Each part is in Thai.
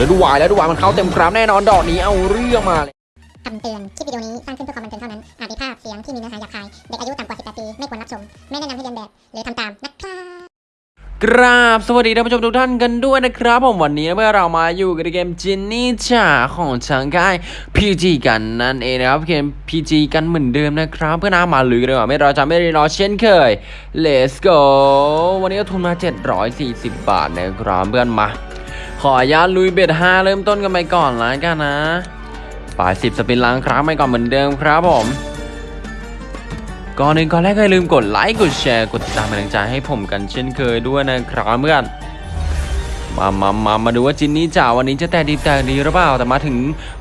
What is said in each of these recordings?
แล้วดูวายแล้วดูวายมันเข้าเต็มกราฟแน่นอนดอกนี้เอาเรื่องมาเลยคำเตือน คลิปวิดีโอนี้สร้างขึ้นเพื่อความบันเทิงเท่านั้น อาจมีภาพเสียงที่มีเนื้อหาหยาบคาย เด็กอายุต่ำกว่า 18 ปี ไม่ควรรับชม ไม่แนะนำให้เรียนแบบ หรือทำตามนะครับกราบ สวัสดีท่านผู้ชมทุกท่านกันด้วยนะครับ ผมวันนี้เมื่อเรามาอยู่กับเกมจินนี่จ่าของทางค่าย PG กันนั่นเองนะครับเกม PG กันเหมือนเดิมนะครับ เพื่อน้ามาลุยกันดีกว่าไม่รอจะไม่ได้รอเช่นเคย Let's go วันนี้ก็ทุนมา 740 บาทนะครับเพื่อนมา ขออนุญาตลุยเบ็ด5เริ่มต้นกันไปก่อนละกันนะปลาย10สปินล้างครั้งไปก่อนเหมือนเดิมครับผม ก่อนอื่นก่อนแรกก็อย่าลืมกดไลค์กดแชร์กดติดตามเป็นกำลังใจให้ผมกันเช่นเคยด้วยนะครับเพื่อนมามามามาดูว่าจินนี่จ่าวันนี้จะแต่ดีแต่ดีหรือเปล่า แต่มาถึง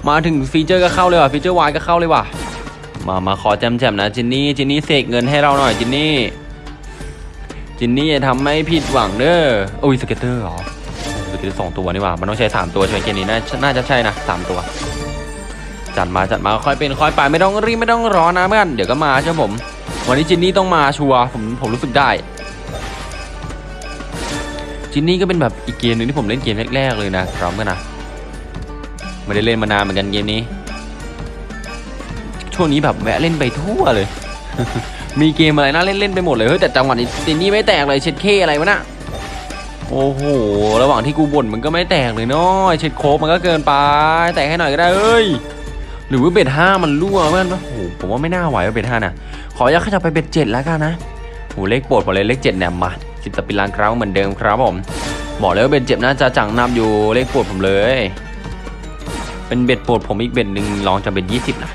มาถึงฟีเจอร์ก็เข้าเลยว่ะฟีเจอร์วายก็เข้าเลยว่ะ มามาขอแจมแจมๆนะจินนี่จินนี่เสกเงินให้เราหน่อยจินนี่จินนี่อย่าทำให้ผิดหวังเด้อโอ้ย scatter เหรอ scatter สองตัวนี่ว่ะมันต้องใช้สามตัวใช่ไหมเกมนี้น่าน่าจะใช่นะสามตัว จัดมาจัดมาค่อยเป็นค่อยไปไม่ต้องรีบไม่ต้องรอนะเพื่อนเดี๋ยวก็มาใช่ไหมผม วันนี้จินนี่ต้องมาชัวร์ผมผมรู้สึกได้จินนี่ก็เป็นแบบอีกเกมหนึ่งที่ผมเล่นเกมแรกๆเลยนะพร้อมกันนะไม่ได้เล่นมานานเหมือนกันเกมนี้ ช่วงนี้แบบแวะเล่นไปทั่วเลย มีเกมอะไรน่าเล่นเล่นไปหมดเลยเฮ้ยแต่จังหวะนี้จินนี่ไม่แตกเลยเช็ดเคอะไรวะน่ะ โอ้โห ระหว่างที่กูบ่นมันก็ไม่แตกเลยเนาะไอ้เช็ดโคตรมันก็เกินไป แตกให้หน่อยก็ได้เอ้ย หรือว่า bet ห้ามันรั่วมันโอ้โห ผมว่าไม่น่าไหวว่ะ bet ห้าน่ะขออยากขยับไป bet เจ็ดแล้วกันนะโหเลขโปรดผมเลยเลขเจ็ดเนี่ยมาสิบ spin ล้านครั้งเหมือนเดิมครับผม บอกเลยว่า bet เจ็ดน่าจะจังนำอยู่เลขโปรดผมเลย เป็น bet โปรดผมอีก bet หนึ่งรองจาก bet ยี่สิบนะ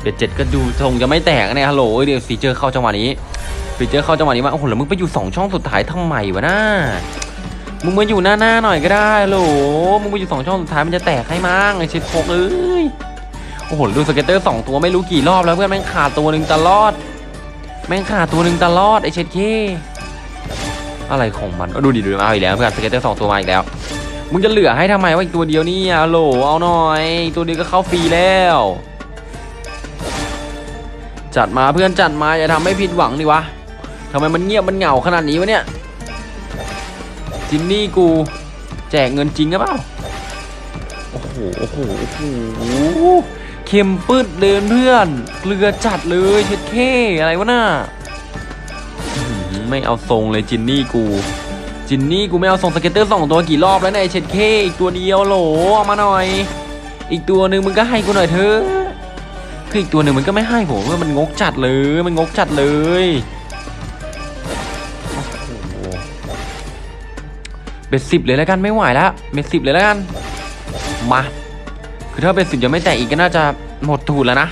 bet เจ็ดก็ดูทรงจะไม่แตกนี่ฮัลโหลเดี๋ยวฟีเจอร์เข้าจังหวะนี้ ฟีเจอร์เข้าจังหวะนี้มาโอ้โหแล้วมึงไปอยู่สองช่องสุดท้ายทำไมวะน่ามึงมาอยู่หน้าหน้าหน่อยก็ได้โหลมึงมาอยู่สองช่องสุดท้ายมันจะแตกให้มั้งไอ้เช็ดโคตรเอ้ยโอ้โหดู scatter สองตัวไม่รู้กี่รอบแล้วเพื่อนแม่งขาดตัวหนึ่งตลอด แม่งขาดตัวหนึ่งตลอดไอเช็ดเคอะไรของมันเอาดูดิดูเอาอีกแล้วเพื่อน scatter สองตัวมาอีกแล้วมึงจะเหลือให้ทำไมวะอีกตัวเดียวนี่อะโหลเอาหน่อย ตัวเดียวก็เข้าฟรีแล้ว จัดมาเพื่อนจัดมาอย่าทำให้ผิดหวังดิวะำไมมันเงียบมันเหงาขนาดนี้วะเนี่ยจินนี่กูแจกเงินจริงหรือเปล่าโอ้โหโอ้โหโอ้โหเค็มปืดเดินเพื่อนเกลือจัดเลยเช็ดเคอะไรวะน่าอื้อหือไม่เอาทรงเลยจินนี่กู จินนี่กูไม่เอาทรง scatter สองตัวกี่รอบแล้วเนี่ยไอ้เช็ดเคอีกตัวเดียวโหลเอามาหน่อย อีกตัวหนึ่งมึงก็ให้กูหน่อยเถอะคืออีกตัวหนึ่งมันก็ไม่ให้ผมว่ามันงกจัดเลยมันงกจัดเลย bet สิบเลยแล้วกันไม่ไหวแล้ว bet สิบเลยแล้วกัน มา คือถ้า bet สิบยังไม่แตกอีกก็น่าจะหมดตูดแล้วนะ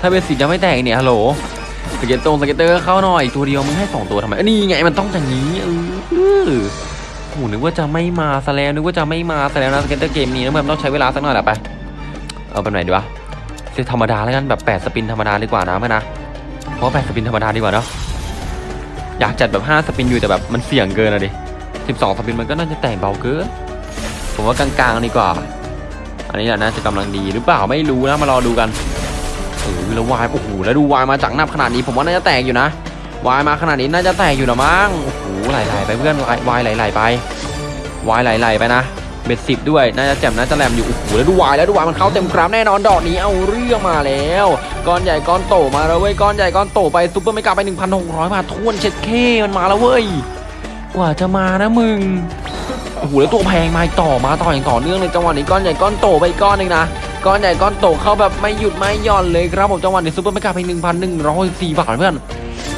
ถ้า bet สิบยังไม่แตกเนี่ยฮัลโหลสเก็ตตรง scatter เข้าหน่อยตัวเดียวมึงให้สองตัวทำไมอ้ยนี่ไงมันต้องอย่างนี้เออโหนึกว่าจะไม่มาซะแล้วนึกว่าจะไม่มาซะแล้วนะ scatter เกมนี้นะมันต้องใช้เวลาสักหน่อยแหละไปเอาแบบไหนดีวะเซตธรรมดาแล้วกันแบบแปด spin ธรรมดาดีกว่านะเพื่อนนะเพราะแปด spin ธรรมดาดีกว่าเนาะอยากจัดแบบห้า spin อยู่แต่แบบมันเสี่ยงเกินอะดิ 12 spin มันก็น่าจะแตกเบาเกินผมว่ากลางๆดีกว่า อันนี้แหละน่าจะกำลังดีหรือเปล่าไม่รู้นะมารอดูกันเออแล้ววายโอ้โหแล้วดูวายมาจากหน้าขนาดนี้ผมว่าน่าจะแตกอยู่นะวายมาขนาดนี้น่าจะแตกอยู่นะมั้งโอ้โหไหลๆไปเพื่อนวายวายไหลๆไปวายไหลๆไปนะเบ็ดสิบด้วยน่าจะแจ่มน่าจะแหลมอยู่โอ้โหแล้วดูวายแล้วดูวายมันเข้าเต็มกราฟแน่นอนดอกนี้เอาเรื่องมาแล้วก้อนใหญ่ก้อนโตมาแล้วเว้ยก้อนใหญ่ก้อนโตไปซุปเปอร์ไม่กลับไป 1,600บาททวนเช็ดเคมันมาแล้วเว้ย กว่าจะมานะมึงโอ้โหแล้วตัวแพงมาต่อมาต่ออย่างต่อเนื่องเลยจังหวะนี้ก้อนใหญ่ก้อนโตไปก้อนหนึ่งนะก้อนใหญ่ก้อนโตเข้าแบบไม่หยุดไม่หย่อนเลยครับผมจังหวะนี้ซุปเปอร์ไม่กลับไปหนึ่งพันหนึ่งร้อยสี่บาทเพื่อน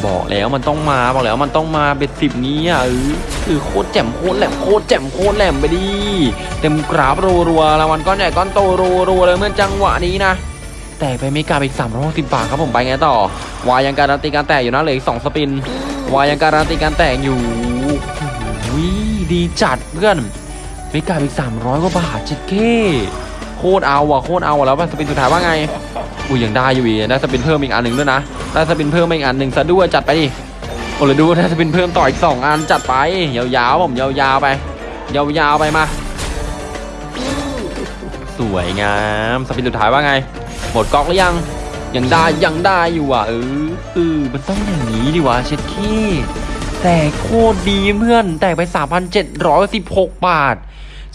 บอกแล้วมันต้องมาบอกแล้วมันต้องมาเบ็ดสิบนี้อะเออคือโคตรแจ่มโคตรแหลมโคตรแจ่มโคตรแหลมไปดิเต็มกราฟรัวๆรางวัลก้อนใหญ่ก้อนโตรัวๆเลยเมื่อจังหวะนี้นะแต่ไปไม่กลับอีก360บบาทครับผมไปไงต่อวายังการันตีการแตกอยู่นะเหลืออีก2สปินวายังการันตีการแตกอยู่ ดีจัดเพื่อนไม่กลับอีก300กว่าบาทจิตเก้โคตรเอาว่ะโคตรเอาว่ะแล้วสปินสุดท้ายว่าไงอุ้ยยังได้อยู่อีกได้สปินเพิ่มอีกอันหนึ่งด้วยนะได้สปินเพิ่มอีกอันหนึ่งซะด้วยจัดไปดิโอ้เลยดูได้สปินเพิ่มต่ออีกสองอันจัดไปยาวๆผมยาวๆไป ยาวๆไปมาสวยงามสปินสุดท้ายว่าไง หมดก๊อกหรือยังยังได้ยังได้อยู่อะเออเออมันต้องอย่างนี้ดิวะเช็ดขี้ แต่โคตรดีเพื่อน แตกไป 3,716 บาท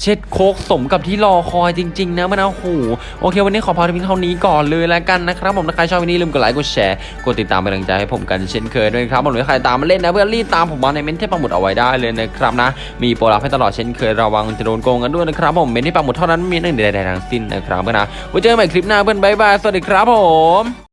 เช็ดโคตรสมกับที่รอคอยจริง ๆ นะมันเอาหูโอเค วันนี้ขอพาไปเพียงเท่านี้ก่อนเลยแล้วกันนะครับ ผมถ้าใครชอบก็อย่าลืมกดไลค์กดแชร์กดติดตามเป็นกำลังใจให้ผมกันเช่นเคยด้วยครับผมหรือใครตามมาเล่นนะเพื่อนรีบตามผมมาในเมนต์ที่ปักหมุดเอาไว้ได้เลยนะครับนะมีโปรลับให้ตลอดเช่นเคยระวังจะโดนโกงกันด้วยนะครับผมเมนต์ที่ปักหมุดเท่านั้นไม่มีลิงก์ใดๆทั้งสิ้นนะครับเพื่อนนะไว้เจอกันใหม่คลิปหน้าเพื่อน bye bye สวัสดีครับผม